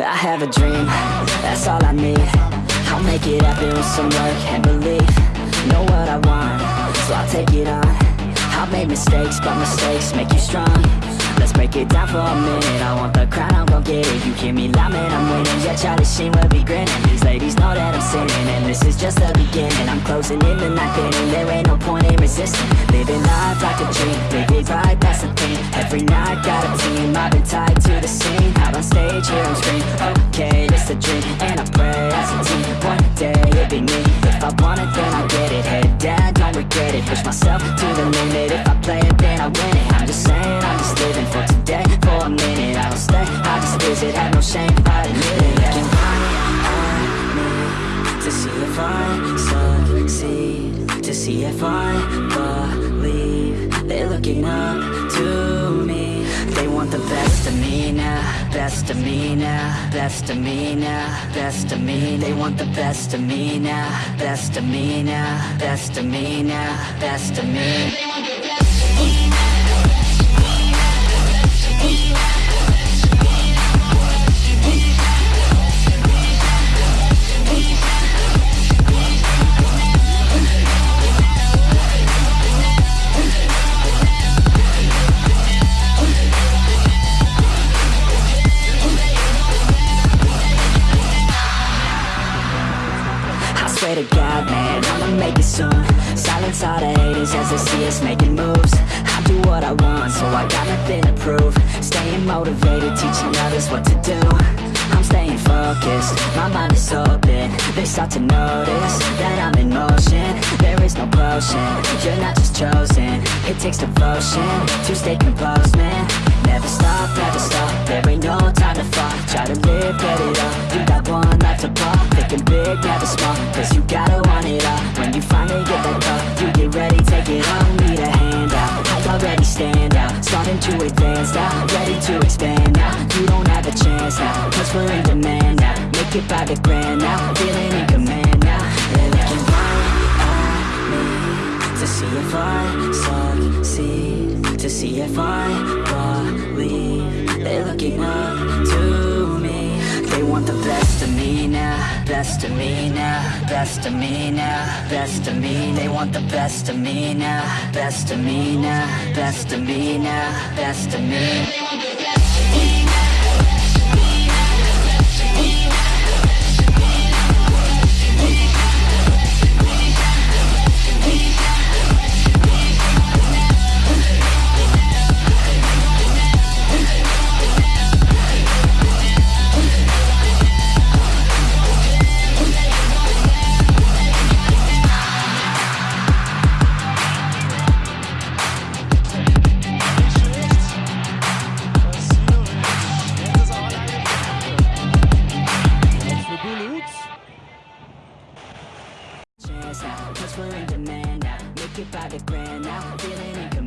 I have a dream, that's all I need. I'll make it happen with some work and belief. Know what I want, so I'll take it on. I've made mistakes, but mistakes make you strong. Let's break it down for a minute. I want the crown, I'm gon' get it. You hear me loud, man, I'm winning. Yeah, Charlie Sheen will be grinning. These ladies know that I'm sinning And this is just the beginning. I'm closing in the ninth inning There Push myself to the limit. If I play it, then I win it. I'm just saying, I'm just living for today. For a minute, I don't stay. I just visit, have no shame I admit it. Looking right at me To see if I succeed. To see if I believe. They're looking up to me. They want the best of me now Best of me now Best of me now Best of me. They want the best of me now Best of me now Best of me now Best of me. best of me I'ma make it soon. Silence all the haters as they see us making moves. I do what I want, so I got nothing to prove. Staying motivated, teaching others what to do. I'm staying focused, my mind is open. They start to notice that I'm in motion. There is no potion, you're not just chosen. It takes devotion to stay composed, man now, ready to expand now. You don't have a chance now, cause we're in demand now. Make it by the grand now, feeling in Best of me now Best of me now Best of me. They want the best of me now Best of me now Best of me now Best of me chance now Cause we're in demand now. Make it by the grand now. Feeling in command